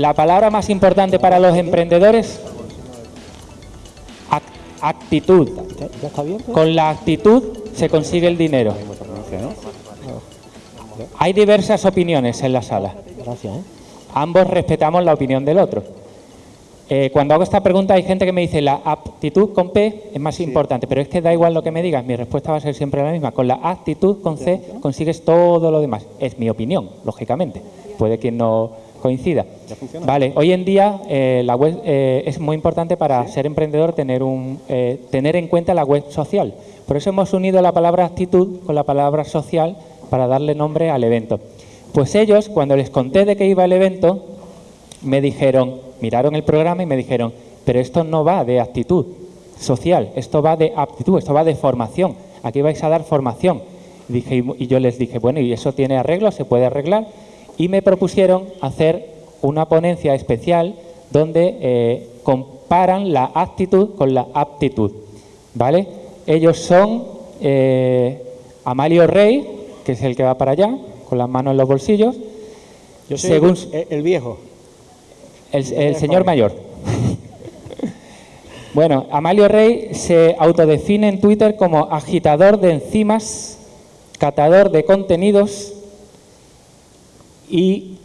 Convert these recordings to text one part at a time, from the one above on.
la palabra más importante para los emprendedores, actitud. Con la actitud se consigue el dinero. Hay diversas opiniones en la sala. ¿eh? Ambos respetamos la opinión del otro. Eh, cuando hago esta pregunta hay gente que me dice la aptitud con P es más importante, pero es que da igual lo que me digas, mi respuesta va a ser siempre la misma. Con la actitud con C consigues todo lo demás. Es mi opinión, lógicamente. Puede que no coincida. Vale, hoy en día eh, la web eh, es muy importante para ser emprendedor tener, un, tener en cuenta la web social. Por eso hemos unido la palabra actitud con la palabra social para darle nombre al evento. Pues ellos, cuando les conté de qué iba el evento, me dijeron, miraron el programa y me dijeron, pero esto no va de actitud social, esto va de aptitud, esto va de formación, aquí vais a dar formación. Dije, y yo les dije, bueno, ¿y eso tiene arreglo? ¿Se puede arreglar? Y me propusieron hacer una ponencia especial donde eh, comparan la actitud con la aptitud. ¿Vale? Ellos son eh, Amalio Rey, que es el que va para allá, con las manos en los bolsillos. Yo soy Según, el viejo. El, señor mayor. bueno, Amalio Rey se autodefine en Twitter como agitador de enzimas, catador de contenidos y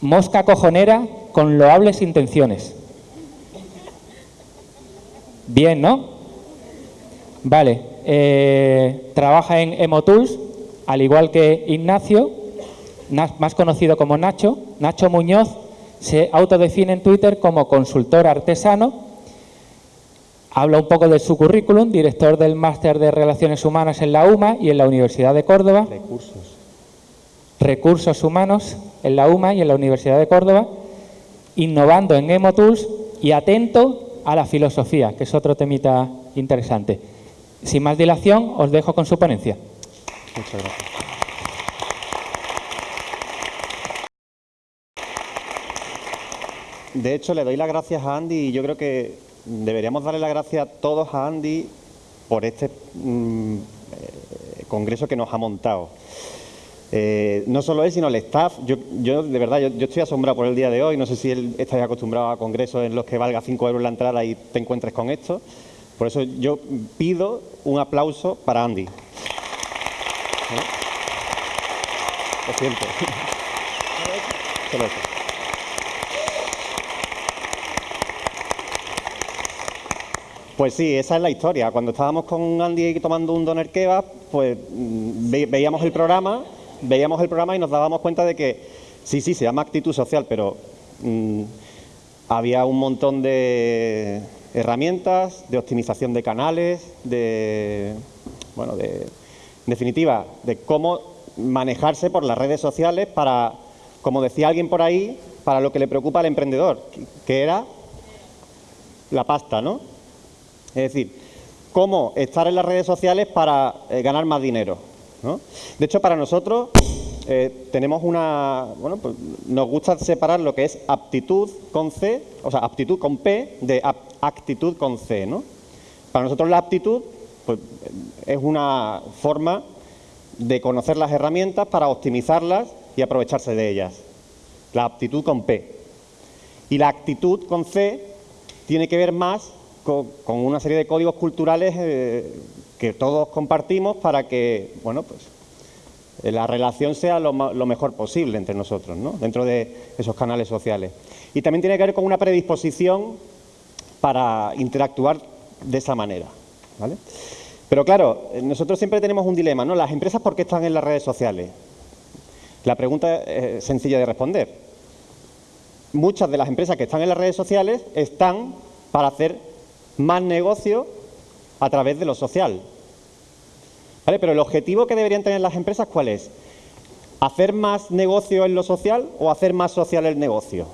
mosca cojonera con loables intenciones. Bien, ¿no? Vale. Eh, trabaja en Emotools, al igual que Ignacio, más conocido como Nacho. Nacho Muñoz se autodefine en Twitter como consultor artesano, habla un poco de su currículum, director del Máster de Relaciones Humanas en la UMA y en la Universidad de Córdoba. Recursos Humanos en la UMA y en la Universidad de Córdoba, innovando en EmoTools y atento a la filosofía, que es otro temita interesante. Sin más dilación, os dejo con su ponencia. Muchas gracias. De hecho, le doy las gracias a Andy y yo creo que deberíamos darle las gracias todos a Andy por este mm, eh, congreso que nos ha montado. Eh, no solo él, sino el staff. Yo, de verdad, yo, estoy asombrado por el día de hoy. No sé si él está acostumbrado a congresos en los que valga 5 euros la entrada y te encuentres con esto. Por eso yo pido un aplauso para Andy. ¿Eh? Lo siento. Pues sí, esa es la historia. Cuando estábamos con Andy tomando un doner kebab, pues mm, veíamos el programa, veíamos el programa y nos dábamos cuenta de que sí, sí, se llama actitud social, pero mm, había un montón de herramientas, de optimización de canales, de, bueno, de, en definitiva, de cómo manejarse por las redes sociales para, como decía alguien por ahí, para lo que le preocupa al emprendedor, que era la pasta, ¿no? Es decir, cómo estar en las redes sociales para eh, ganar más dinero. De hecho, para nosotros eh, tenemos una... Bueno, pues nos gusta separar lo que es aptitud con C, o sea, aptitud con P, de actitud con C, ¿no? Para nosotros la aptitud pues, es una forma de conocer las herramientas para optimizarlas y aprovecharse de ellas. La aptitud con P. Y la actitud con C tiene que ver más con, una serie de códigos culturales eh, que todos compartimos para que, bueno, pues la relación sea lo, mejor posible entre nosotros, ¿no? dentro de esos canales sociales. Y también tiene que ver con una predisposición para interactuar de esa manera. ¿vale? Pero claro, nosotros siempre tenemos un dilema, ¿no? ¿Las empresas por qué están en las redes sociales? La pregunta es sencilla de responder. Muchas de las empresas que están en las redes sociales están para hacer más negocio a través de lo social. ¿Vale? Pero el objetivo que deberían tener las empresas, ¿cuál es? ¿Hacer más negocio en lo social o hacer más social el negocio?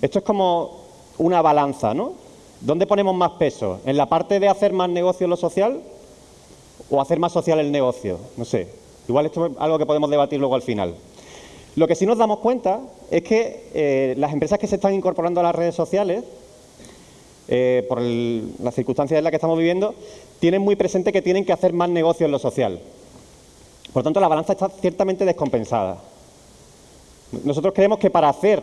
Esto es como una balanza, ¿no? ¿Dónde ponemos más peso? ¿En la parte de hacer más negocio en lo social o hacer más social el negocio? No sé. Igual esto es algo que podemos debatir luego al final. Lo que sí nos damos cuenta es que eh, las empresas que se están incorporando a las redes sociales, eh, por las circunstancias en las que estamos viviendo, tienen muy presente que tienen que hacer más negocio en lo social. Por tanto, la balanza está ciertamente descompensada. Nosotros creemos que para hacer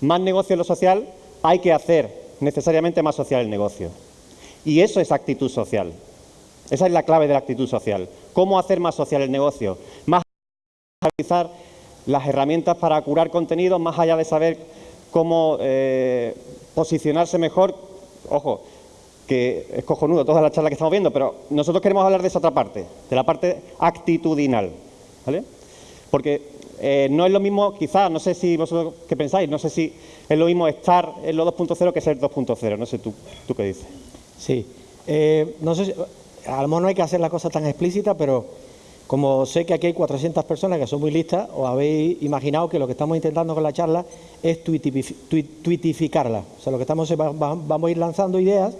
más negocio en lo social hay que hacer necesariamente más social el negocio. Y eso es actitud social. Esa es la clave de la actitud social. ¿Cómo hacer más social el negocio? Más utilizar las herramientas para curar contenidos, más allá de saber cómo eh, posicionarse mejor. Ojo, que es cojonudo toda la charla que estamos viendo, pero nosotros queremos hablar de esa otra parte, de la parte actitudinal. ¿vale? Porque eh, no es lo mismo, quizás, no sé si vosotros qué pensáis, no sé si es lo mismo estar en lo 2.0 que ser 2.0. No sé tú, tú qué dices. Sí. Eh, no sé, a lo mejor no hay que hacer la cosa tan explícita, pero como sé que aquí hay 400 personas que son muy listas, os habéis imaginado que lo que estamos intentando con la charla es tuitificarla. O sea, lo que estamos vamos a ir lanzando ideas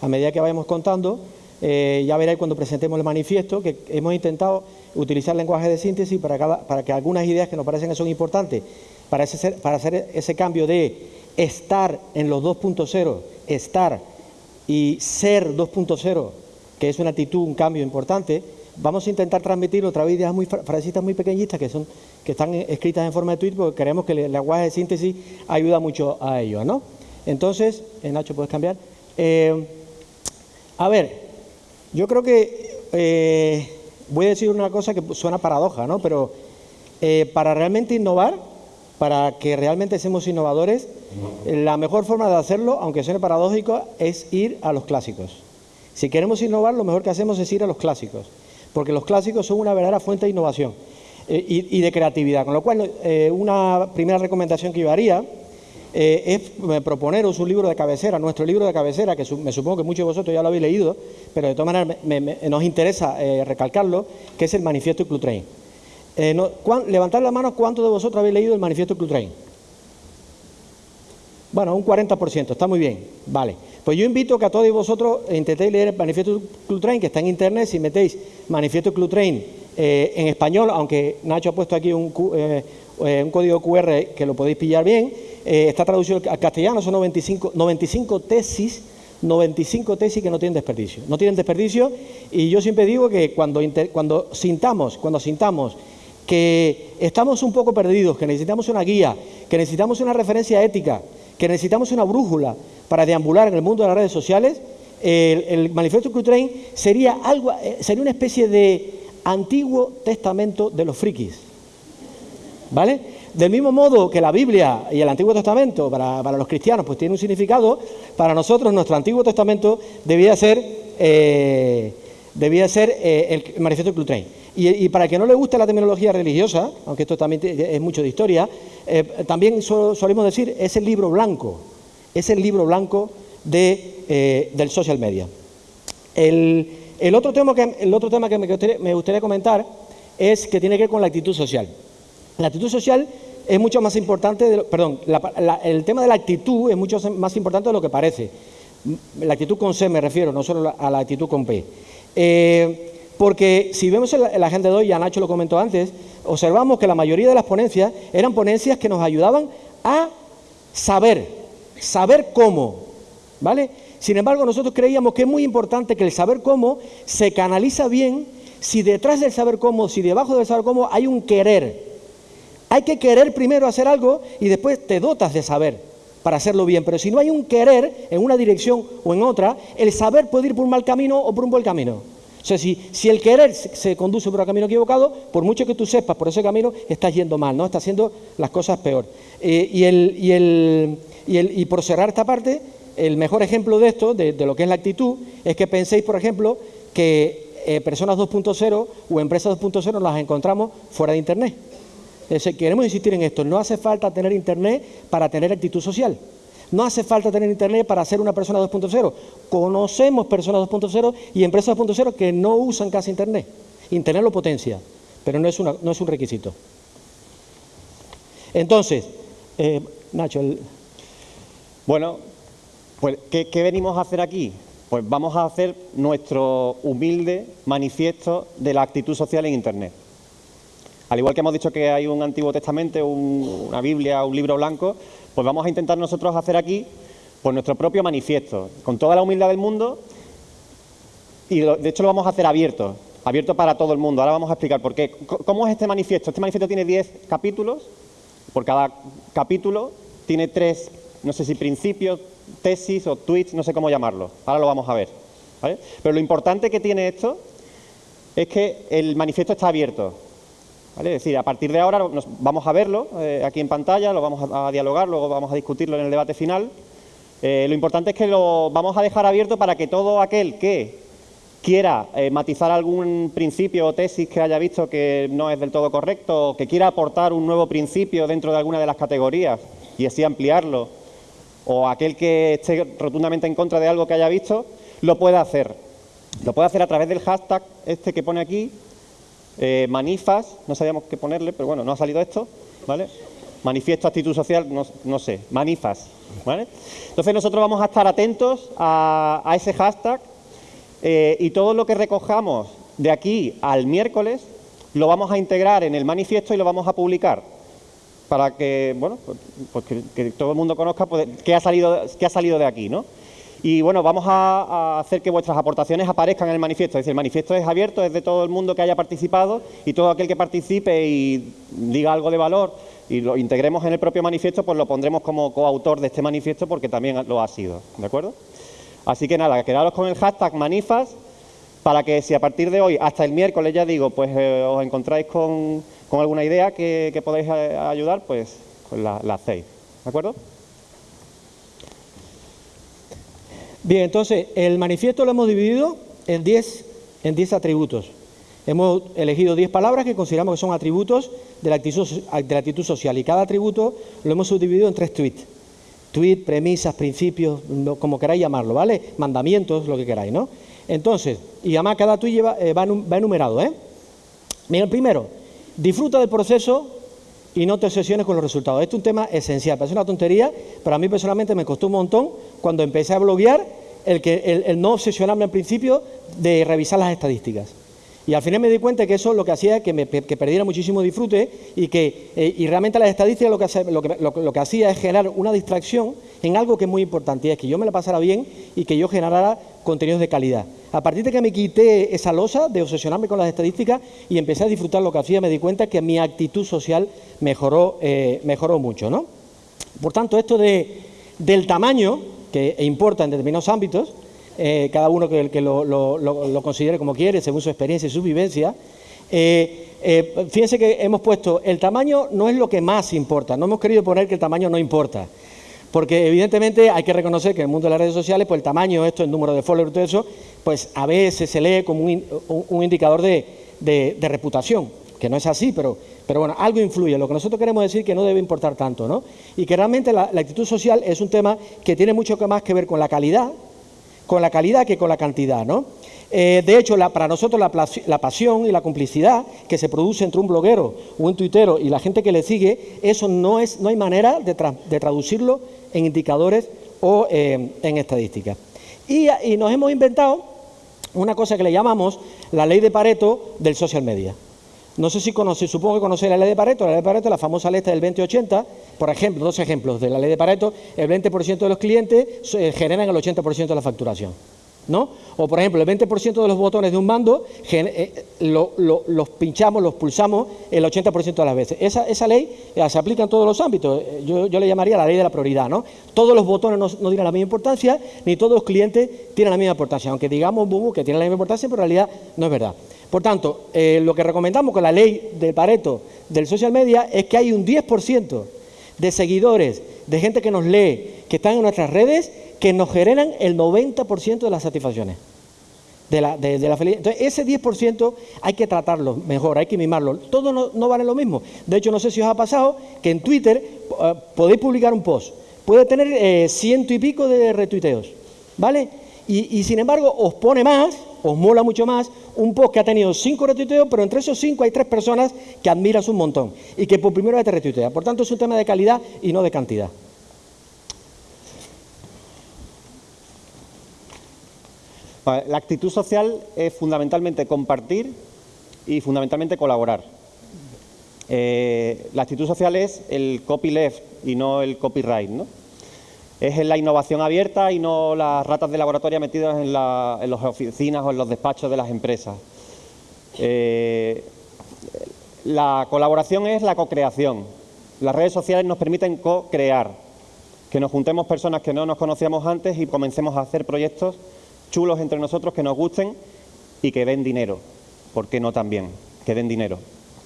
a medida que vayamos contando. Eh, ya veréis cuando presentemos el manifiesto que hemos intentado utilizar lenguaje de síntesis para, que algunas ideas que nos parecen que son importantes para hacer ese cambio de estar en los 2.0, estar y ser 2.0, que es una actitud, un cambio importante, vamos a intentar transmitir otra vez ideas muy frasecitas muy pequeñitas que son que están escritas en forma de tweet porque creemos que el lenguaje de síntesis ayuda mucho a ello, ¿no? Entonces, eh, Nacho, puedes cambiar. Eh, a ver, yo creo que eh, voy a decir una cosa que suena paradoja, ¿no? Pero para realmente innovar, para que realmente seamos innovadores, la mejor forma de hacerlo, aunque suene paradójico, es ir a los clásicos. Si queremos innovar, lo mejor que hacemos es ir a los clásicos porque los clásicos son una verdadera fuente de innovación eh, y, de creatividad. Con lo cual, eh, una primera recomendación que yo haría eh, es proponeros un libro de cabecera, nuestro libro de cabecera, que me supongo que muchos de vosotros ya lo habéis leído, pero de todas maneras nos interesa recalcarlo, que es el Manifiesto Club Train. levantad la mano, ¿cuántos de vosotros habéis leído el Manifiesto Club Train? Bueno, un 40%, está muy bien, vale. Pues yo invito que a todos vosotros intentéis leer el Manifiesto Club Train, que está en internet, si metéis Manifiesto Club Train eh, en español, aunque Nacho ha puesto aquí un, eh, eh, código QR que lo podéis pillar bien, está traducido al castellano, son 95, 95 tesis 95 tesis que no tienen desperdicio. No tienen desperdicio y yo siempre digo que cuando, sintamos, cuando sintamos que estamos un poco perdidos, que necesitamos una guía, que necesitamos una referencia ética, que necesitamos una brújula para deambular en el mundo de las redes sociales, el, Manifiesto Q-Train sería, algo, eh, sería una especie de antiguo testamento de los frikis. ¿Vale? Del mismo modo que la Biblia y el Antiguo Testamento para, los cristianos pues tiene un significado, para nosotros nuestro Antiguo Testamento debía ser, eh, debía ser eh, el Manifiesto Clutrain. Y, y, para que no le guste la terminología religiosa, aunque esto también es mucho de historia, también solemos decir es el libro blanco es el libro blanco de, eh, del social media. El, otro tema que, el otro tema que me gustaría, comentar es que tiene que ver con la actitud social. La actitud social es mucho más importante, perdón, el tema de la actitud es mucho más importante de lo que parece. La actitud con C me refiero, no solo a la actitud con P. Eh, porque si vemos la, la agenda de hoy, ya Nacho lo comentó antes, observamos que la mayoría de las ponencias eran ponencias que nos ayudaban a saber, saber cómo, ¿vale? Sin embargo, nosotros creíamos que es muy importante que el saber cómo se canaliza bien si detrás del saber cómo, si debajo del saber cómo hay un querer. Hay que querer primero hacer algo y después te dotas de saber para hacerlo bien. Pero si no hay un querer en una dirección o en otra, el saber puede ir por un mal camino o por un buen camino. O sea, si, si el querer se, conduce por el camino equivocado, por mucho que tú sepas por ese camino, estás yendo mal, ¿no? Estás haciendo las cosas peor. Eh, y, el, y el y, por cerrar esta parte, el mejor ejemplo de esto, de, lo que es la actitud, es que penséis, por ejemplo, que eh, personas 2.0 o empresas 2.0 las encontramos fuera de Internet. queremos insistir en esto, no hace falta tener Internet para tener actitud social. No hace falta tener Internet para ser una persona 2.0. Conocemos personas 2.0 y empresas 2.0 que no usan casi Internet. Internet lo potencia, pero no es, un requisito. Entonces, eh, Nacho, bueno, pues ¿qué, venimos a hacer aquí? Pues vamos a hacer nuestro humilde manifiesto de la actitud social en Internet. Al igual que hemos dicho que hay un Antiguo Testamento, una Biblia, un libro blanco, pues vamos a intentar nosotros hacer aquí pues nuestro propio manifiesto, con toda la humildad del mundo y de hecho lo vamos a hacer abierto, abierto para todo el mundo. Ahora vamos a explicar por qué. ¿Cómo es este manifiesto? Este manifiesto tiene 10 capítulos, por cada capítulo tiene tres, no sé si principios, tesis o tweets, no sé cómo llamarlo. Ahora lo vamos a ver. Pero lo importante que tiene esto es que el manifiesto está abierto. Es decir, a partir de ahora nos, vamos a verlo eh, aquí en pantalla, lo vamos a, dialogar, luego vamos a discutirlo en el debate final. Eh, lo importante es que lo vamos a dejar abierto para que todo aquel que quiera eh, matizar algún principio o tesis que haya visto que no es del todo correcto, que quiera aportar un nuevo principio dentro de alguna de las categorías y así ampliarlo, o aquel que esté rotundamente en contra de algo que haya visto, lo puede hacer. Lo puede hacer a través del hashtag este que pone aquí, eh, manifas, no sabíamos qué ponerle, pero bueno, no ha salido esto, ¿vale? Manifiesto actitud social, no, sé, manifas, ¿vale? Entonces nosotros vamos a estar atentos a ese hashtag eh, y todo lo que recojamos de aquí al miércoles lo vamos a integrar en el manifiesto y lo vamos a publicar para que, bueno, pues, pues que, todo el mundo conozca pues, ha salido, qué ha salido de aquí, ¿no? Y bueno, vamos a, hacer que vuestras aportaciones aparezcan en el manifiesto. Es decir, el manifiesto es abierto, es de todo el mundo que haya participado y todo aquel que participe y diga algo de valor y lo integremos en el propio manifiesto, pues lo pondremos como coautor de este manifiesto porque también lo ha sido. ¿De acuerdo? Así que nada, quedaros con el hashtag manifas para que si a partir de hoy hasta el miércoles ya digo, pues eh, os encontráis con, alguna idea que, podáis eh, ayudar, pues, pues la, hacéis. ¿De acuerdo? Bien, entonces el manifiesto lo hemos dividido en 10 en 10 atributos. Hemos elegido 10 palabras que consideramos que son atributos de la, actitud, de la actitud social y cada atributo lo hemos subdividido en tres tweets tweet, premisas, principios, como queráis llamarlo, ¿vale? Mandamientos, lo que queráis, ¿no? Entonces, y además cada tweet lleva, eh, va, enumerado, ¿eh? Mira, el primero, disfruta del proceso y no te obsesiones con los resultados. Este es un tema esencial, parece una tontería, pero a mí personalmente me costó un montón cuando empecé a bloguear el, que, el no obsesionarme al principio de revisar las estadísticas. Y al final me di cuenta que eso lo que hacía es que, me, perdiera muchísimo disfrute y que eh, y realmente las estadísticas lo que, lo, que, hacía es generar una distracción en algo que es muy importante y es que yo me la pasara bien y que yo generara contenidos de calidad. A partir de que me quité esa losa de obsesionarme con las estadísticas y empecé a disfrutar lo que hacía, me di cuenta que mi actitud social mejoró, eh, mejoró mucho. ¿no? Por tanto, esto de, del tamaño, que importa en determinados ámbitos, eh, cada uno que, lo, considere como quiere, según su experiencia y su vivencia. Eh, eh, fíjense que hemos puesto, el tamaño no es lo que más importa, no hemos querido poner que el tamaño no importa, porque evidentemente hay que reconocer que en el mundo de las redes sociales, pues el tamaño, esto, el número de followers, todo eso, pues a veces se lee como un, indicador de, reputación, que no es así, pero, pero bueno, algo influye. Lo que nosotros queremos decir que no debe importar tanto, ¿no? Y que realmente la, actitud social es un tema que tiene mucho más que ver con la calidad, con la calidad que con la cantidad, ¿no? Eh, de hecho, para nosotros la, pasión y la complicidad que se produce entre un bloguero un tuitero y la gente que le sigue, eso no, es, no hay manera de, traducirlo en indicadores o eh, en estadísticas. Y, nos hemos inventado una cosa que le llamamos la ley de Pareto del social media. No sé si conoce, supongo que conocéis la ley de Pareto. La ley de Pareto, la famosa ley del 2080, por ejemplo, dos ejemplos de la ley de Pareto, el 20% de los clientes eh, generan el 80% de la facturación. ¿No? O, por ejemplo, el 20% de los botones de un mando eh, los pinchamos, los pulsamos el 80% de las veces. Esa, ley eh, se aplica en todos los ámbitos. Yo, le llamaría la ley de la prioridad. ¿no? Todos los botones no, tienen la misma importancia, ni todos los clientes tienen la misma importancia. Aunque digamos que tienen la misma importancia, pero en realidad no es verdad. Por tanto, lo que recomendamos con la ley de Pareto del social media es que hay un 10% de seguidores, de gente que nos lee, que están en nuestras redes, que nos generan el 90% de las satisfacciones. De la, de, la felicidad. Entonces, ese 10% hay que tratarlo mejor, hay que mimarlo. Todo no, vale lo mismo. De hecho, no sé si os ha pasado que en Twitter eh, podéis publicar un post. Puede tener eh, ciento y pico de retuiteos, ¿vale? y sin embargo, os pone más os mola mucho más un post que ha tenido cinco retuiteos, pero entre esos cinco hay tres personas que admiras un montón y que por primera vez te retuitean. Por tanto, es un tema de calidad y no de cantidad. La actitud social es fundamentalmente compartir y fundamentalmente colaborar. Eh, la actitud social es el copyleft y no el copyright, ¿no? Es la innovación abierta y no las ratas de laboratorio metidas en, las oficinas o en los despachos de las empresas. Eh, la colaboración es la cocreación Las redes sociales nos permiten co-crear, que nos juntemos personas que no nos conocíamos antes y comencemos a hacer proyectos chulos entre nosotros que nos gusten y que den dinero. ¿Por qué no también? Que den dinero.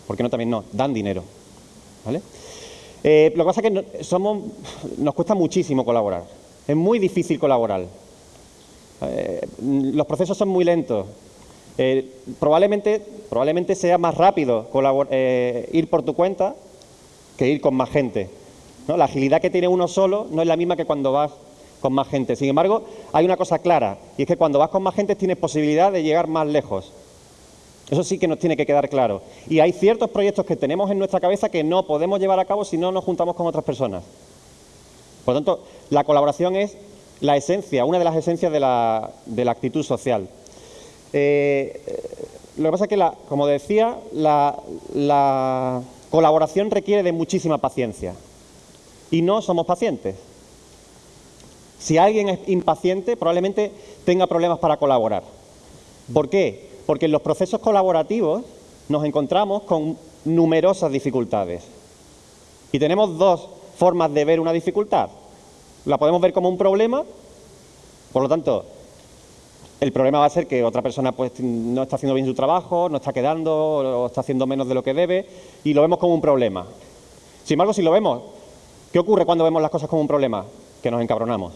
¿Por qué no también no? Dan dinero. ¿Vale? Eh, lo que pasa es que somos, nos cuesta muchísimo colaborar. Es muy difícil colaborar. Eh, los procesos son muy lentos. Eh, probablemente, probablemente sea más rápido ir por tu cuenta que ir con más gente. La agilidad que tiene uno solo no es la misma que cuando vas con más gente. Sin embargo, hay una cosa clara, y es que cuando vas con más gente tienes posibilidad de llegar más lejos. Eso sí que nos tiene que quedar claro. Y hay ciertos proyectos que tenemos en nuestra cabeza que no podemos llevar a cabo si no nos juntamos con otras personas. Por lo tanto, la colaboración es la esencia, una de las esencias de la, actitud social. Eh, lo que pasa es que, como decía, la colaboración requiere de muchísima paciencia. Y no somos pacientes. Si alguien es impaciente, probablemente tenga problemas para colaborar. ¿Por qué? Porque en los procesos colaborativos nos encontramos con numerosas dificultades. Y tenemos dos formas de ver una dificultad. La podemos ver como un problema, por lo tanto, el problema va a ser que otra persona pues, no está haciendo bien su trabajo, no está quedando o está haciendo menos de lo que debe y lo vemos como un problema. Sin embargo, si lo vemos, ¿qué ocurre cuando vemos las cosas como un problema? Que nos encabronamos,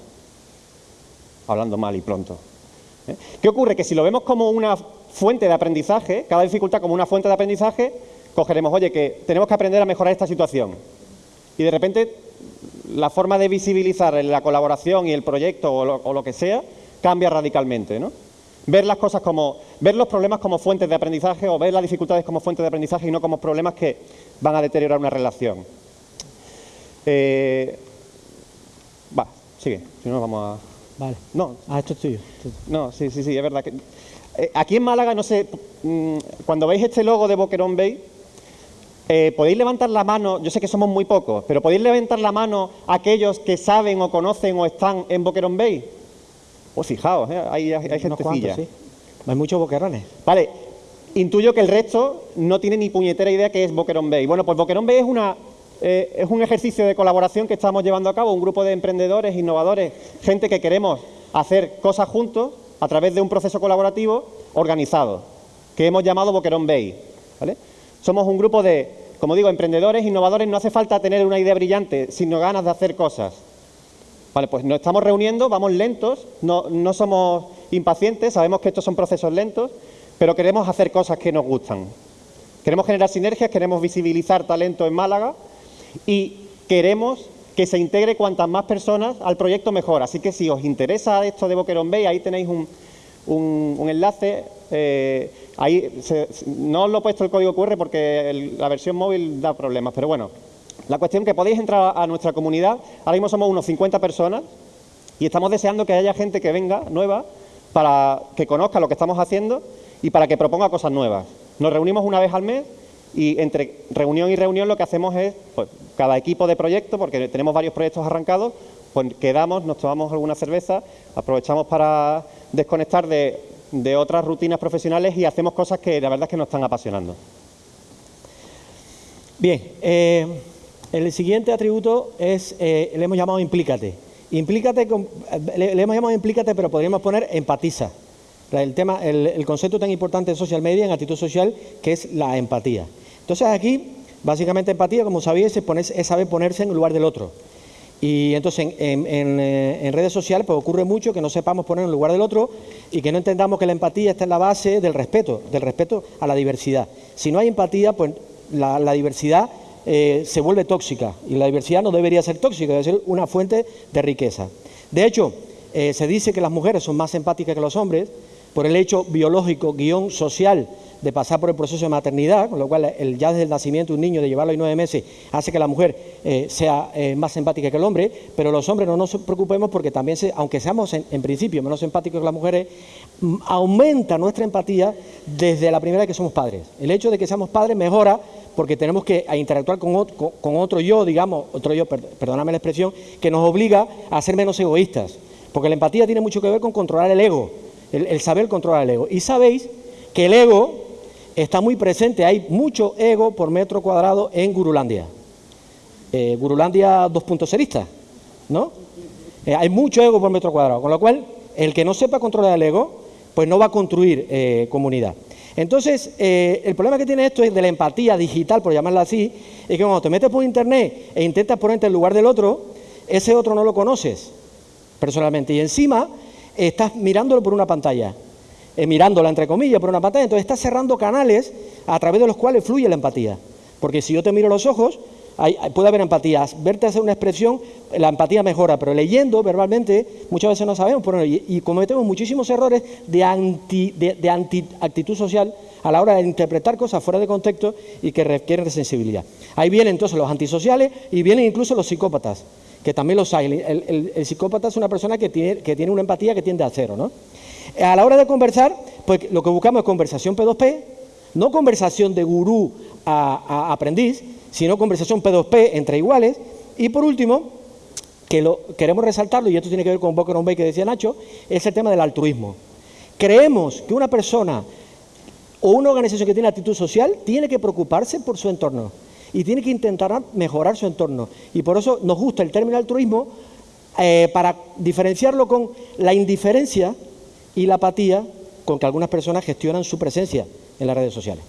hablando mal y pronto. ¿eh? ¿Qué ocurre? Que si lo vemos como una fuente de aprendizaje, cada dificultad como una fuente de aprendizaje, cogeremos, oye, que tenemos que aprender a mejorar esta situación. Y de repente la forma de visibilizar la colaboración y el proyecto o lo, que sea cambia radicalmente, ¿no? Ver las cosas como, ver los problemas como fuentes de aprendizaje o ver las dificultades como fuentes de aprendizaje y no como problemas que van a deteriorar una relación. Eh, va, sigue, si no vamos a... Vale. No. Ah, esto es tuyo. No, sí, sí, sí, es verdad que aquí en Málaga, no sé, mm, cuando veis este logo de Boquerón Bay, eh, podéis levantar la mano, yo sé que somos muy pocos, pero podéis levantar la mano aquellos que saben o conocen o están en Boquerón Bay. Pues fijaos, ¿eh? hay, hay, gentecilla. Sí. Hay muchos boquerones. Vale, intuyo que el resto no tiene ni puñetera idea que es Boquerón Bay. Bueno, pues Boquerón Bay es, una, es un ejercicio de colaboración que estamos llevando a cabo, un grupo de emprendedores, innovadores, gente que queremos hacer cosas juntos a través de un proceso colaborativo organizado, que hemos llamado Boquerón Bay. Somos un grupo de, como digo, emprendedores, innovadores, no hace falta tener una idea brillante, sino ganas de hacer cosas. Vale, pues nos estamos reuniendo, vamos lentos, no, no somos impacientes, sabemos que estos son procesos lentos, pero queremos hacer cosas que nos gustan. Queremos generar sinergias, queremos visibilizar talento en Málaga y queremos que se integre cuantas más personas al proyecto mejor. Así que si os interesa esto de Boquerón Bay, ahí tenéis un, enlace. Eh, ahí no os lo he puesto el código QR porque la versión móvil da problemas, pero bueno. La cuestión es que podéis entrar a nuestra comunidad. Ahora mismo somos unos 50 personas y estamos deseando que haya gente que venga nueva para que conozca lo que estamos haciendo y para que proponga cosas nuevas. Nos reunimos una vez al mes y entre reunión y reunión lo que hacemos es, pues, cada equipo de proyecto, porque tenemos varios proyectos arrancados, pues quedamos, nos tomamos alguna cerveza, aprovechamos para desconectar de, otras rutinas profesionales y hacemos cosas que la verdad es que nos están apasionando. Bien, eh, el siguiente atributo es, eh, le hemos llamado implícate. Implícate, le, hemos llamado implícate, pero podríamos poner empatiza. El, tema, el concepto tan importante en social media, en actitud social, que es la empatía. Entonces aquí, básicamente empatía, como sabéis, es, saber ponerse en el lugar del otro. Y entonces en, eh, redes sociales pues ocurre mucho que no sepamos poner en lugar del otro y que no entendamos que la empatía está en la base del respeto, del respeto a la diversidad. Si no hay empatía, pues la, diversidad eh, se vuelve tóxica y la diversidad no debería ser tóxica, debe ser una fuente de riqueza. De hecho, eh, se dice que las mujeres son más empáticas que los hombres por el hecho biológico, guion social de pasar por el proceso de maternidad, con lo cual el, ya desde el nacimiento de un niño, de llevarlo ahí nueve meses, hace que la mujer eh, sea eh, más empática que el hombre, pero los hombres no nos preocupemos porque también, aunque seamos en, principio menos empáticos que las mujeres, mm, aumenta nuestra empatía desde la primera vez que somos padres. El hecho de que seamos padres mejora porque tenemos que interactuar con otro, con otro yo, digamos, otro yo, perdóname la expresión, que nos obliga a ser menos egoístas. Porque la empatía tiene mucho que ver con controlar el ego, el, el saber controlar el ego. Y sabéis que el ego está muy presente, hay mucho ego por metro cuadrado en Gurulandia. eh, Gurulandia 2.0 ¿no? Eh, hay mucho ego por metro cuadrado, con lo cual el que no sepa controlar el ego, pues no va a construir eh, comunidad. Entonces, el problema que tiene esto es de la empatía digital, por llamarla así, es que cuando te metes por internet e intentas ponerte en lugar del otro, ese otro no lo conoces personalmente. Y encima estás mirándolo por una pantalla, mirándola entre comillas por una pantalla, entonces estás cerrando canales a través de los cuales fluye la empatía. Porque si yo te miro los ojos, puede haber empatía. Verte hacer una expresión, la empatía mejora, pero leyendo verbalmente muchas veces no sabemos y, cometemos muchísimos errores de anti, de, anti actitud social a la hora de interpretar cosas fuera de contexto y que requieren de sensibilidad. Ahí vienen entonces los antisociales y vienen incluso los psicópatas, que también los hay. El, psicópata es una persona que tiene, que tiene una empatía que tiende a cero. ¿no? A la hora de conversar, pues lo que buscamos es conversación P2P, no conversación de gurú a, aprendiz, sino conversación P2P entre iguales. Y por último, que lo queremos resaltarlo, y esto tiene que ver con Boca Bay que decía Nacho, es el tema del altruismo. Creemos que una persona o una organización que tiene actitud social tiene que preocuparse por su entorno y tiene que intentar mejorar su entorno. Y por eso nos gusta el término altruismo eh, para diferenciarlo con la indiferencia y la apatía con que algunas personas gestionan su presencia en las redes sociales.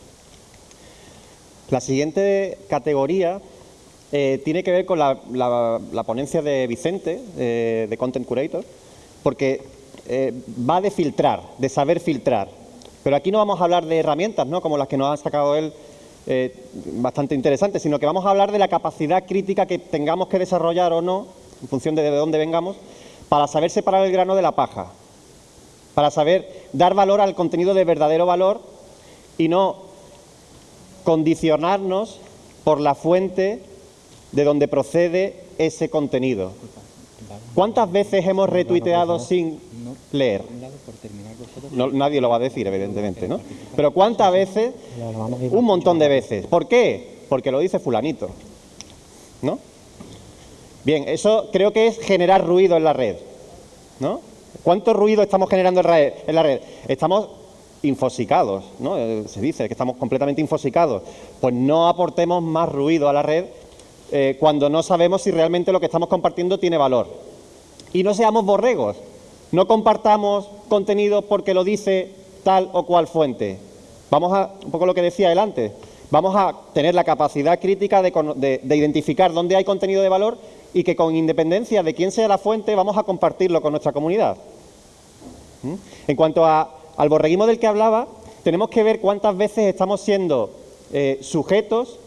La siguiente categoría eh, tiene que ver con la, ponencia de Vicente, eh, de Content Curator, porque va de filtrar, de saber filtrar. Pero aquí no vamos a hablar de herramientas, ¿no? como las que nos ha sacado él, bastante interesantes, sino que vamos a hablar de la capacidad crítica que tengamos que desarrollar o no, en función de de dónde vengamos, para saber separar el grano de la paja, para saber dar valor al contenido de verdadero valor y no condicionarnos por la fuente de donde procede ese contenido. ¿Cuántas veces hemos retuiteado sin leer? nadie lo va a decir, evidentemente, ¿no? Pero ¿cuántas veces? Un montón de veces. ¿Por qué? Porque lo dice fulanito, ¿no? Bien, eso creo que es generar ruido en la red, ¿no? ¿Cuánto ruido estamos generando en la red? Estamos infosicados, ¿no? Eh, se dice que estamos completamente infosicados. Pues no aportemos más ruido a la red eh, cuando no sabemos si realmente lo que estamos compartiendo tiene valor. Y no seamos borregos, no compartamos contenido porque lo dice tal o cual fuente. Vamos a, un poco lo que decía él antes, vamos a tener la capacidad crítica de, de identificar dónde hay contenido de valor y que con independencia de quién sea la fuente vamos a compartirlo con nuestra comunidad. ¿Mm? En cuanto al borreguismo del que hablaba, tenemos que ver cuántas veces estamos siendo eh, sujetos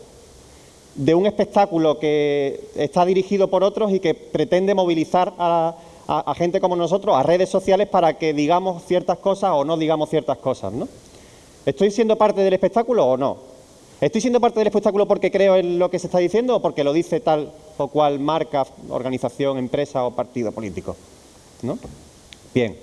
de un espectáculo que está dirigido por otros y que pretende movilizar a, gente como nosotros, a redes sociales, para que digamos ciertas cosas o no digamos ciertas cosas. ¿no? ¿Estoy siendo parte del espectáculo o no? ¿Estoy siendo parte del espectáculo porque creo en lo que se está diciendo o porque lo dice tal o cual marca, organización, empresa o partido político? ¿No? Bien.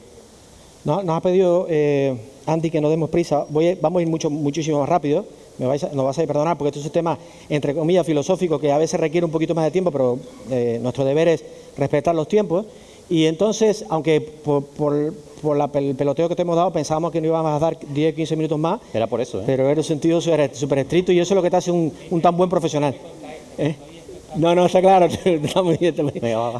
Nos, ha pedido eh, Andy que no demos prisa. vamos a ir mucho, muchísimo más rápido. Me vais a, nos vas a perdonar porque esto es un tema, entre comillas, filosófico que a veces requiere un poquito más de tiempo, pero eh, nuestro deber es respetar los tiempos. Y entonces, aunque por, el peloteo que te hemos dado pensábamos que no íbamos a dar 10, 15 minutos más. Era por eso, ¿eh? Pero era un sentido súper estricto y eso es lo que te hace un, tan buen profesional. ¿Eh? No, no, está claro.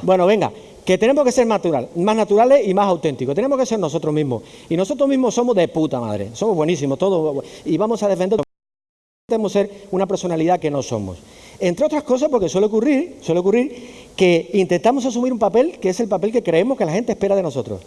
Bueno, venga que tenemos que ser natural, más naturales y más auténticos. Tenemos que ser nosotros mismos. Y nosotros mismos somos de puta madre. Somos buenísimos, todos. Y vamos a defender. Tenemos que ser una personalidad que no somos. Entre otras cosas, porque suele ocurrir, suele ocurrir que intentamos asumir un papel que es el papel que creemos que la gente espera de nosotros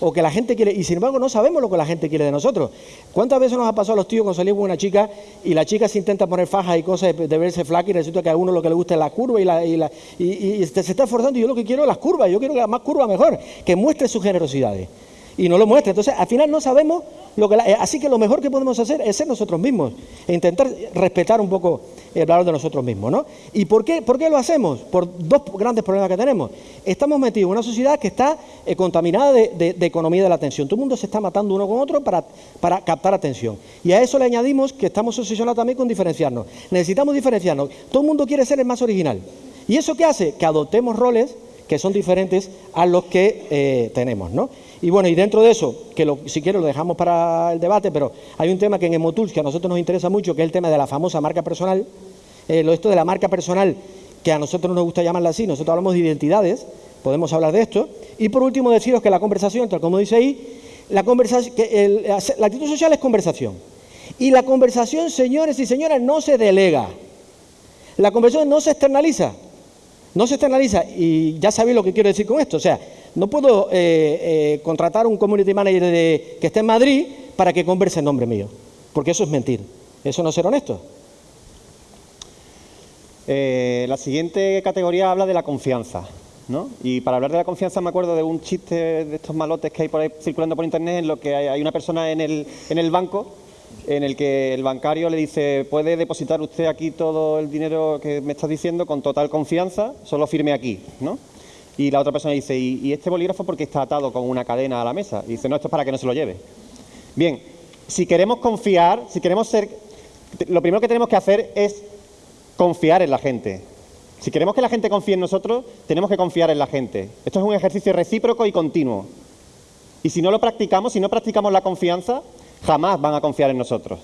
o que la gente quiere, y sin embargo no sabemos lo que la gente quiere de nosotros. ¿Cuántas veces nos ha pasado a los tíos cuando salimos con una chica y la chica se intenta poner fajas y cosas de, verse flaca y resulta que a uno lo que le gusta es la curva y, la, y, la, se está esforzando y yo lo que quiero es las curvas, yo quiero que más curva mejor, que muestre sus generosidades y no lo muestre. Entonces, al final no sabemos lo que... Eh, así que lo mejor que podemos hacer es ser nosotros mismos e intentar respetar un poco el valor de nosotros mismos, ¿no? ¿Y por qué, por qué lo hacemos? Por dos grandes problemas que tenemos. Estamos metidos en una sociedad que está eh, contaminada de, economía de la atención. Todo el mundo se está matando uno con otro para, para captar atención. Y a eso le añadimos que estamos obsesionados también con diferenciarnos. Necesitamos diferenciarnos. Todo el mundo quiere ser el más original. ¿Y eso qué hace? Que adoptemos roles que son diferentes a los que eh, tenemos, ¿no? Y bueno, y dentro de eso, que si quiero lo dejamos para el debate, pero hay un tema que en Emotools que a nosotros nos interesa mucho, que es el tema de la famosa marca personal. Eh, lo esto de la marca personal que a nosotros no nos gusta llamarla así, nosotros hablamos de identidades, podemos hablar de esto. Y por último, deciros que la conversación, tal como dice ahí, la, conversación, que la actitud social es conversación. Y la conversación, señores y señoras, no se delega. La conversación no se externaliza. No se externaliza. Y ya sabéis lo que quiero decir con esto. O sea, no puedo eh, eh, contratar un community manager de, que esté en Madrid para que converse en nombre mío. Porque eso es mentir. Eso no es ser honesto. Eh, la siguiente categoría habla de la confianza. ¿no? Y para hablar de la confianza me acuerdo de un chiste de estos malotes que hay por ahí circulando por internet en lo que hay, una persona en el, en el banco en el que el bancario le dice puede depositar usted aquí todo el dinero que me está diciendo con total confianza, solo firme aquí, ¿no? Y la otra persona dice, ¿y, ¿y este bolígrafo porque está atado con una cadena a la mesa? Y dice, no, esto es para que no se lo lleve. Bien, si queremos confiar, si queremos ser... Lo primero que tenemos que hacer es confiar en la gente. Si queremos que la gente confíe en nosotros, tenemos que confiar en la gente. Esto es un ejercicio recíproco y continuo. Y si no lo practicamos, si no practicamos la confianza, jamás van a confiar en nosotros.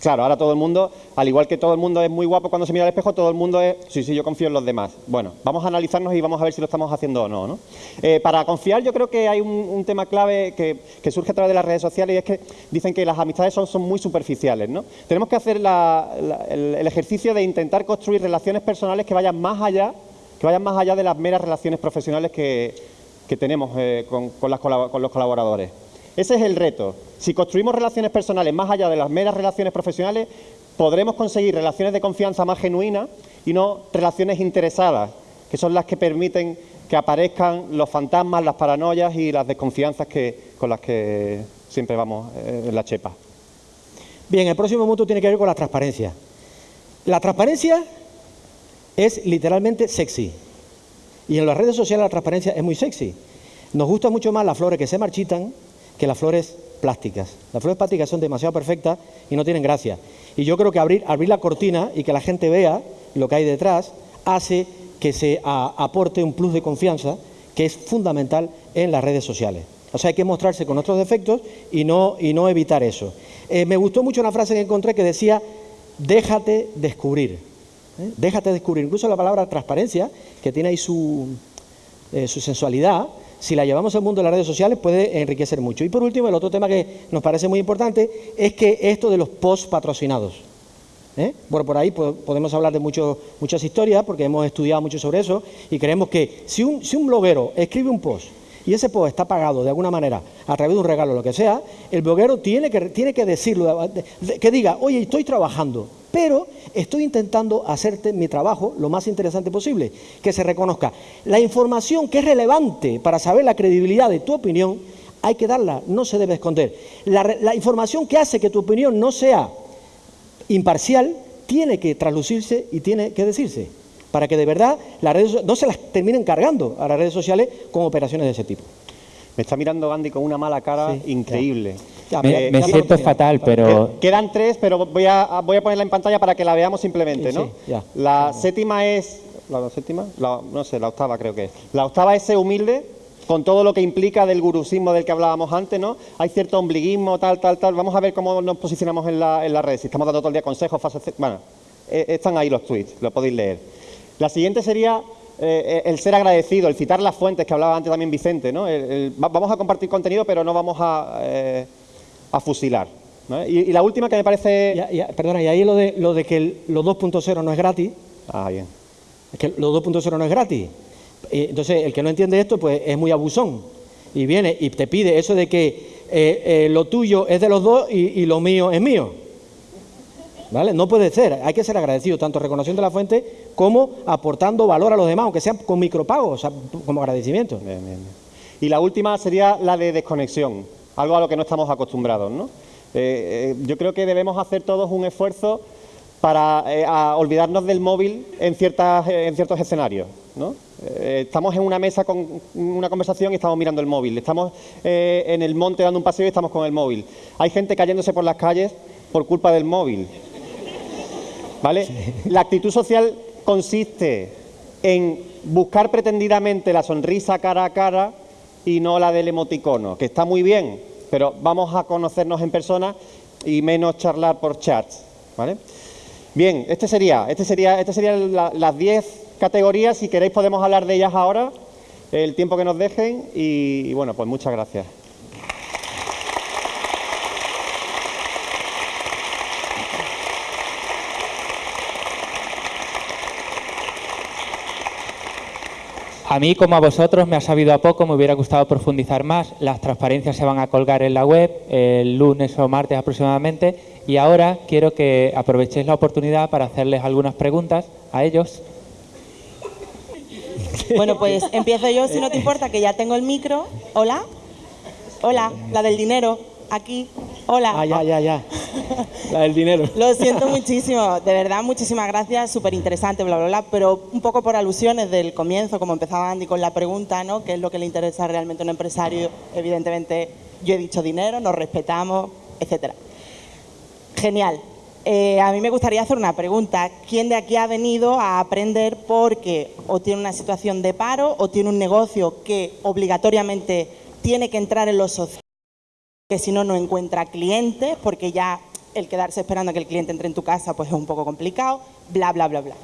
Claro, ahora todo el mundo, al igual que todo el mundo es muy guapo cuando se mira al espejo, todo el mundo es, sí, sí, yo confío en los demás. Bueno, vamos a analizarnos y vamos a ver si lo estamos haciendo o no. Eh, para confiar yo creo que hay un, tema clave que, surge a través de las redes sociales y es que dicen que las amistades son, muy superficiales. ¿no? Tenemos que hacer el, ejercicio de intentar construir relaciones personales que vayan más allá, que vayan más allá de las meras relaciones profesionales que, tenemos eh, con los colaboradores. Ese es el reto. Si construimos relaciones personales más allá de las meras relaciones profesionales, podremos conseguir relaciones de confianza más genuinas y no relaciones interesadas, que son las que permiten que aparezcan los fantasmas, las paranoias y las desconfianzas que, con las que siempre vamos eh, en la chepa. Bien, el próximo punto tiene que ver con la transparencia. La transparencia es literalmente sexy. Y en las redes sociales la transparencia es muy sexy. Nos gustan mucho más las flores que se marchitan que las flores plásticas. Las flores plásticas son demasiado perfectas y no tienen gracia. Y yo creo que abrir, abrir la cortina y que la gente vea lo que hay detrás hace que se aporte un plus de confianza que es fundamental en las redes sociales. O sea, hay que mostrarse con nuestros defectos y no, y no evitar eso. Eh, me gustó mucho una frase que encontré que decía, déjate descubrir. ¿eh? Déjate descubrir. Incluso la palabra transparencia, que tiene ahí su, eh, su sensualidad, si la llevamos al mundo de las redes sociales puede enriquecer mucho. Y por último, el otro tema que nos parece muy importante es que esto de los post patrocinados. ¿eh? Bueno, por ahí podemos hablar de muchas historias porque hemos estudiado mucho sobre eso y creemos que si un, si un bloguero escribe un post y ese post está pagado de alguna manera a través de un regalo o lo que sea, el bloguero tiene que, tiene que decirlo, que diga, oye, estoy trabajando, pero estoy intentando hacerte mi trabajo lo más interesante posible, que se reconozca. La información que es relevante para saber la credibilidad de tu opinión, hay que darla, no se debe esconder. La, información que hace que tu opinión no sea imparcial, tiene que traslucirse y tiene que decirse, para que de verdad las redes no se las terminen cargando a las redes sociales con operaciones de ese tipo. Me está mirando Gandhi con una mala cara increíble. me, siento fatal, pero... Quedan tres, pero voy a, voy a ponerla en pantalla para que la veamos simplemente, ¿no? La séptima es... ¿La séptima? no sé, la octava creo que es. La octava es ser humilde, con todo lo que implica del gurusismo del que hablábamos antes, ¿no? Hay cierto ombliguismo, tal, tal, tal. Vamos a ver cómo nos posicionamos en la, en la red. Si estamos dando todo el día consejos, fases... Bueno, eh, están ahí los tweets, lo podéis leer. La siguiente sería eh, el ser agradecido, el citar las fuentes que hablaba antes también Vicente. ¿no? vamos a compartir contenido, pero no vamos a, eh, fusilar. Y, la última que me parece... perdona, y ahí lo de, lo de que los 2.0 no es gratis. Ah, bien. Es que los 2.0 no es gratis. Entonces, el que no entiende esto, pues es muy abusón. Y viene y te pide eso de que eh, lo tuyo es de los dos y lo mío es mío. No puede ser, hay que ser agradecido, tanto reconociendo la fuente como aportando valor a los demás, aunque sea con micropagos, como agradecimiento. Y la última sería la de desconexión, algo a lo que no estamos acostumbrados, ¿no? Eh, eh, yo creo que debemos hacer todos un esfuerzo para eh, olvidarnos del móvil en, ciertas, en ciertos escenarios. ¿no? estamos en una mesa con una conversación y estamos mirando el móvil. Estamos en el monte dando un paseo y estamos con el móvil. Hay gente cayéndose por las calles por culpa del móvil. ¿Vale? La actitud social consiste en buscar pretendidamente la sonrisa cara a cara y no la del emoticono, que está muy bien, pero vamos a conocernos en persona y menos charlar por chats. ¿vale? Bien, este sería, este sería, este serían la- las 10 categorías. Si queréis podemos hablar de ellas ahora, el tiempo que nos dejen. Y, y bueno, pues muchas gracias. A mí, como a vosotros, me ha sabido a poco, me hubiera gustado profundizar más. Las transparencias se van a colgar en la web el lunes o martes aproximadamente. Y ahora quiero que aprovechéis la oportunidad para hacerles algunas preguntas a ellos. Bueno, pues empiezo yo, si no te importa, que ya tengo el micro. Hola. Hola, la del dinero. Aquí. Hola. Ah, ya, ya, ya. La del dinero. Lo siento muchísimo, de verdad, muchísimas gracias, súper interesante, bla, bla, bla, pero un poco por alusiones del comienzo, como empezaba Andy con la pregunta, ¿no? ¿Qué es lo que le interesa realmente a un empresario? Evidentemente, yo he dicho dinero, nos respetamos, etcétera. Genial. Eh, a mí me gustaría hacer una pregunta. ¿Quién de aquí ha venido a aprender porque o tiene una situación de paro o tiene un negocio que obligatoriamente tiene que entrar en los social? Que si no, no encuentra clientes, porque ya el quedarse esperando a que el cliente entre en tu casa pues es un poco complicado, bla, bla, bla, bla.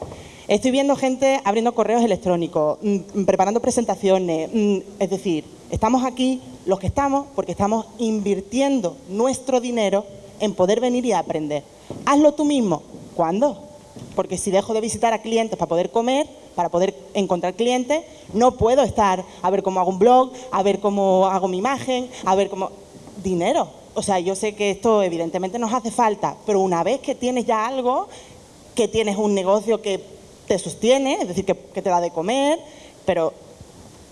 Estoy viendo gente abriendo correos electrónicos, mm, preparando presentaciones, mm, es decir, estamos aquí los que estamos porque estamos invirtiendo nuestro dinero en poder venir y aprender. Hazlo tú mismo. ¿Cuándo? Porque si dejo de visitar a clientes para poder comer, para poder encontrar clientes, no puedo estar a ver cómo hago un blog, a ver cómo hago mi imagen, a ver cómo... Dinero. O sea, yo sé que esto evidentemente nos hace falta, pero una vez que tienes ya algo, que tienes un negocio que te sostiene, es decir, que, te da de comer, pero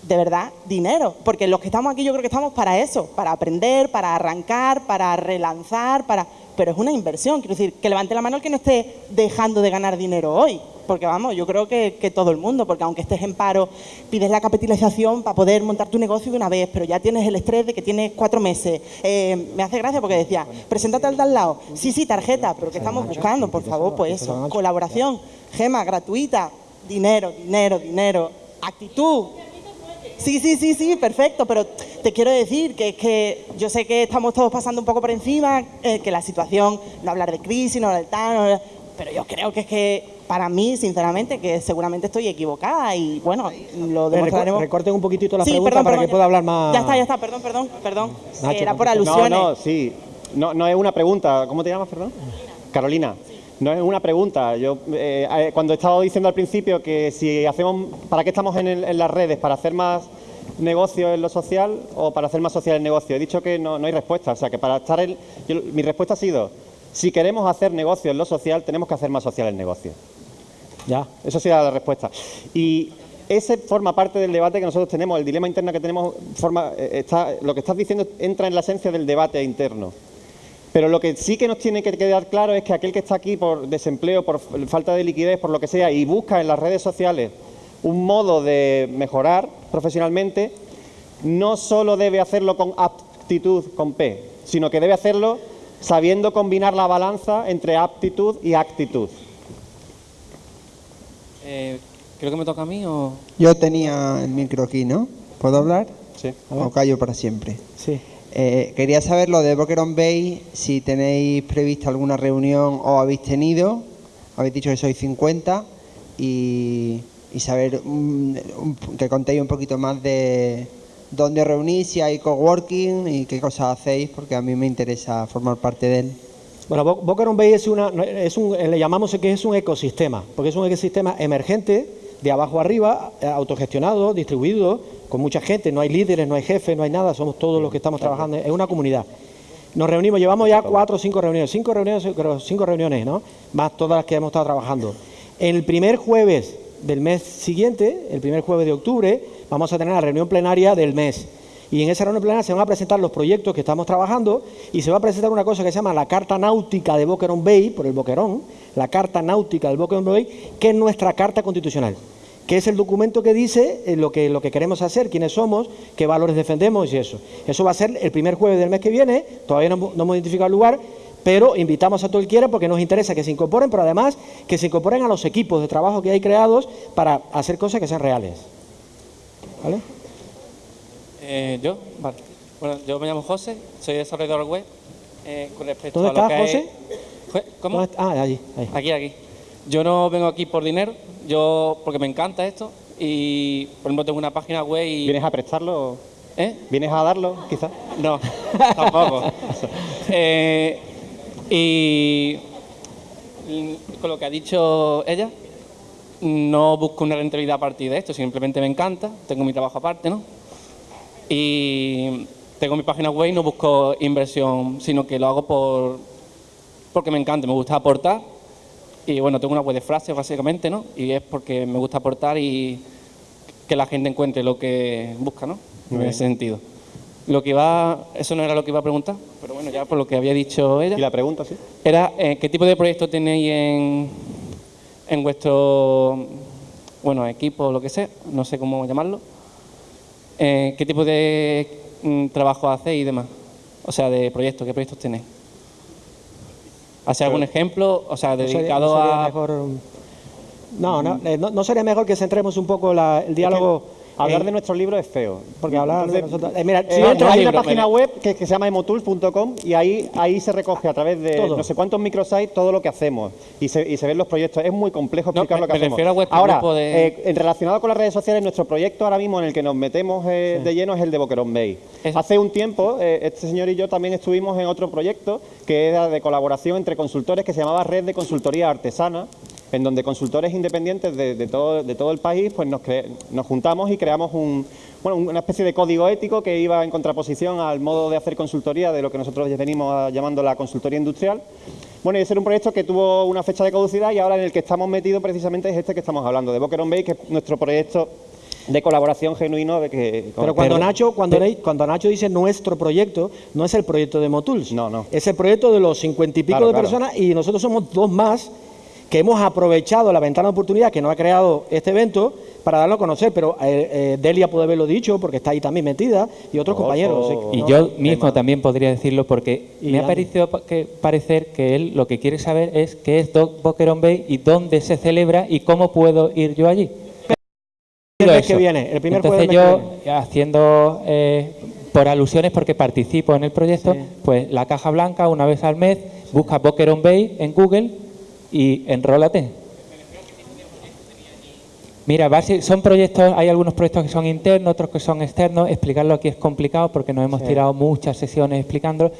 de verdad, dinero. Porque los que estamos aquí yo creo que estamos para eso, para aprender, para arrancar, para relanzar, para... Pero es una inversión, quiero decir, que levante la mano el que no esté dejando de ganar dinero hoy. Porque vamos, yo creo que, que todo el mundo, porque aunque estés en paro, pides la capitalización para poder montar tu negocio de una vez, pero ya tienes el estrés de que tienes cuatro meses. Eh, me hace gracia porque decía, preséntate al de al lado. Sí, sí, tarjeta, pero ¿qué estamos buscando? Por favor, pues eso, colaboración, gema, gratuita, dinero, dinero, dinero, actitud, Sí, sí, sí, sí, perfecto, pero te quiero decir que es que yo sé que estamos todos pasando un poco por encima, eh, que la situación, no hablar de crisis, no hablar de tal, no hablar- pero yo creo que es que para mí, sinceramente, que seguramente estoy equivocada y bueno, lo Recor- demostraremos. Recorten un poquitito la Sí, pregunta perdón, para perdón, que pueda hablar más. Ya está, ya está, perdón, perdón, perdón. Nacho, Era por alusiones. No, no, sí. No, no es una pregunta. ¿Cómo te llamas, perdón? Carolina. No es una pregunta. Yo eh, eh, cuando he estado diciendo al principio que si hacemos, ¿para qué estamos en, el- en las redes? ¿Para hacer más negocio en lo social o para hacer más social el negocio? He dicho que no, hay respuesta. O sea, que para estar en, yo- mi respuesta ha sido, si queremos hacer negocio en lo social, tenemos que hacer más social el negocio. Ya. Esa sería la respuesta. Y ese forma parte del debate que nosotros tenemos, el dilema interno que tenemos, forma, eh, está, lo que estás diciendo entra en la esencia del debate interno. Pero lo que sí que nos tiene que quedar claro es que aquel que está aquí por desempleo, por falta de liquidez, por lo que sea, y busca en las redes sociales un modo de mejorar profesionalmente, no solo debe hacerlo con aptitud, con P, sino que debe hacerlo sabiendo combinar la balanza entre aptitud y actitud. Eh, creo que me toca a mí o... Yo tenía el micro aquí, ¿no? ¿Puedo hablar? Sí. ¿O callo para siempre? Sí. Eh, quería saber lo de Boquerón on Bay, si tenéis prevista alguna reunión o habéis tenido. Habéis dicho que sois 50 y, saber mm, que contéis un poquito más de dónde reunís, si hay coworking y qué cosas hacéis, porque a mí me interesa formar parte de él. Bueno, Boca Raton Bay es una, es un, le llamamos que es un ecosistema, porque es un ecosistema emergente, de abajo arriba, eh, autogestionado, distribuido, con mucha gente, no hay líderes, no hay jefes, no hay nada, somos todos los que estamos trabajando, es una comunidad. Nos reunimos, llevamos ya cuatro o cinco reuniones, cinco reuniones, cinco reuniones, ¿no? Más todas las que hemos estado trabajando. El primer jueves del mes siguiente, el primer jueves de octubre, vamos a tener la reunión plenaria del mes. Y en esa reunión plenaria se van a presentar los proyectos que estamos trabajando y se va a presentar una cosa que se llama la Carta Náutica de Boquerón Bay, por el Boquerón, la Carta Náutica del Boquerón Bay, que es nuestra Carta Constitucional, que es el documento que dice eh, lo que, lo que queremos hacer, quiénes somos, qué valores defendemos y eso. Eso va a ser el primer jueves del mes que viene, todavía no, no hemos identificado el lugar, pero invitamos a todo el quiera porque nos interesa que se incorporen, pero además que se incorporen a los equipos de trabajo que hay creados para hacer cosas que sean reales. ¿Vale? Eh, ¿Yo? Vale. Bueno, yo me llamo José, soy desarrollador web. Eh, con respecto ¿Dónde a lo estás, que José? es- ¿Cómo? Ah, allí. ahí. Aquí, aquí. Yo no vengo aquí por dinero, yo porque me encanta esto y, por ejemplo, tengo una página web y... ¿Vienes a prestarlo? ¿Eh? ¿Vienes a darlo, quizás? No, tampoco. Eh, y con lo que ha dicho ella, no busco una rentabilidad a partir de esto, simplemente me encanta, tengo mi trabajo aparte, ¿no? Y tengo mi página web y no busco inversión, sino que lo hago por porque me encanta, me gusta aportar. Y bueno, tengo una web de frases básicamente, ¿no? Y es porque me gusta aportar y que la gente encuentre lo que busca, ¿no? En ese sentido. Lo que iba, eso no era lo que iba a preguntar, pero bueno, ya por lo que había dicho ella. ¿Y la pregunta, sí? Era, eh, ¿qué tipo de proyecto tenéis en, en vuestro, bueno, equipo o lo que sea? No sé cómo llamarlo. Eh, ¿Qué tipo de mm, trabajo hacéis y demás? O sea, de proyectos, ¿qué proyectos tenéis? ¿Hace algún ejemplo? O sea, No sería- dedicado no sería a... mejor, no, no, eh, no, no sería mejor que centremos un poco la- el diálogo... Hablar en- de nuestro libro es feo. Porque hablar de nosotros- eh, mira, eh, al hay libro, una página web que, que se llama emotools.com y ahí, ahí se recoge a través de Todo. no sé cuántos microsites todo lo que hacemos y se, y se ven los proyectos. Es muy complejo No, explicar me- lo que me hacemos. refiero a vuestro Ahora, de- eh, en relacionado con las redes sociales, nuestro proyecto ahora mismo en el que nos metemos eh, de lleno es el de Boquerón Bay. Es- Hace un tiempo, eh, este señor y yo también estuvimos en otro proyecto que era de colaboración entre consultores que se llamaba Red de Consultoría Artesana, en donde consultores independientes de, de todo, de todo el país pues nos, cre- nos juntamos y creamos un, bueno, una especie de código ético que iba en contraposición al modo de hacer consultoría de lo que nosotros venimos a- llamando la consultoría industrial. Bueno, y ese era un proyecto que tuvo una fecha de caducidad y ahora en el que estamos metidos precisamente es este que estamos hablando, de Boquerón Bay, que es nuestro proyecto de colaboración genuino de que... Pero cuando Pero- Nacho, cuando, Ney- cuando Nacho dice nuestro proyecto, no es el proyecto de Motuls. No, no. Es el proyecto de los cincuenta y pico Claro, de claro. personas y nosotros somos dos más que hemos aprovechado la ventana de oportunidad que nos ha creado este evento para darlo a conocer. Pero eh, eh, Delia puede haberlo dicho porque está ahí también metida y otros Ojo. compañeros. sí, Y ¿no? yo mismo también podría decirlo porque Y me ha parecido pa- que parecer que él lo que quiere saber es qué es Doc Boquerón Bay y dónde se celebra y cómo puedo ir yo allí. El mes que viene, el primer Entonces yo, que haciendo eh, por alusiones, porque participo en el proyecto, pues la caja blanca una vez al mes, busca Boquerón Bay en Google y enrólate. Mira, son proyectos, hay algunos proyectos que son internos, otros que son externos. Explicarlo aquí es complicado porque nos hemos tirado muchas sesiones explicándolo.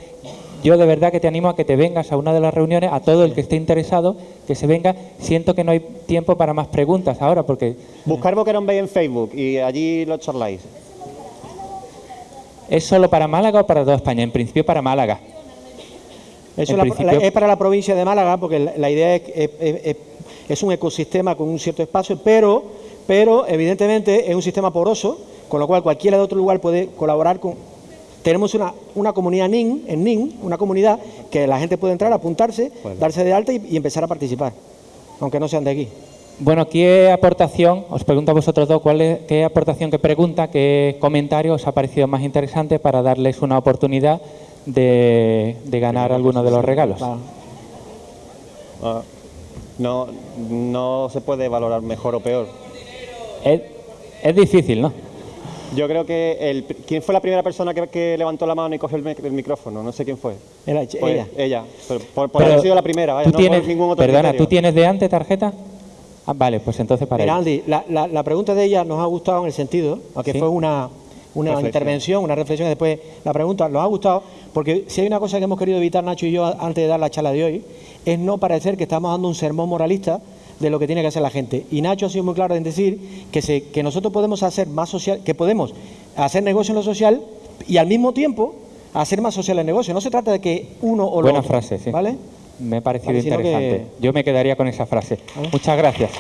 Yo de verdad que te animo a que te vengas a una de las reuniones, a todo el que esté interesado, que se venga. Siento que no hay tiempo para más preguntas ahora porque Buscar Boquerón Bay en Facebook y allí lo charláis. ¿Es solo para Málaga o para toda España? En principio para Málaga. Eso la- principio- la- es para la provincia de Málaga, porque la, la idea es, es- es- un ecosistema con un cierto espacio, pero, pero evidentemente es un sistema poroso, con lo cual cualquiera de otro lugar puede colaborar con... Tenemos una, una comunidad NIN, en NIN, una comunidad que la gente puede entrar, apuntarse, darse de alta y, y empezar a participar, aunque no sean de aquí. Bueno, ¿qué aportación, os pregunto a vosotros dos, cuál es, qué aportación, qué pregunta, qué comentario os ha parecido más interesante para darles una oportunidad de, de ganar alguno de los regalos? Ah, no, no se puede valorar mejor o peor. Es, es difícil, ¿no? Yo creo que el, ¿quién fue la primera persona que, que levantó la mano y cogió el, mic- el micrófono? No sé quién fue. Era Pues, ella. Ella. Pero por, por Pero haber sido la primera, vaya, ¿tú no tienes, por ningún otro Perdona, criterio. ¿tú tienes de antes tarjeta? Ah, vale, pues entonces para Mira, ella. Andy, la, la- la pregunta de ella nos ha gustado en el sentido, aunque Sí. fue una, una intervención, una reflexión y después la pregunta, nos ha gustado, porque si hay una cosa que hemos querido evitar Nacho y yo antes de dar la charla de hoy, es no parecer que estamos dando un sermón moralista de lo que tiene que hacer la gente. Y Nacho ha sido muy claro en decir que, se, que nosotros podemos hacer más social, que podemos hacer negocio en lo social y al mismo tiempo hacer más social el negocio. No se trata de que uno o lo Buena otro, frase, sí. ¿Vale? Me ha parecido Vale, sino que- interesante. Yo me quedaría con esa frase. Muchas gracias.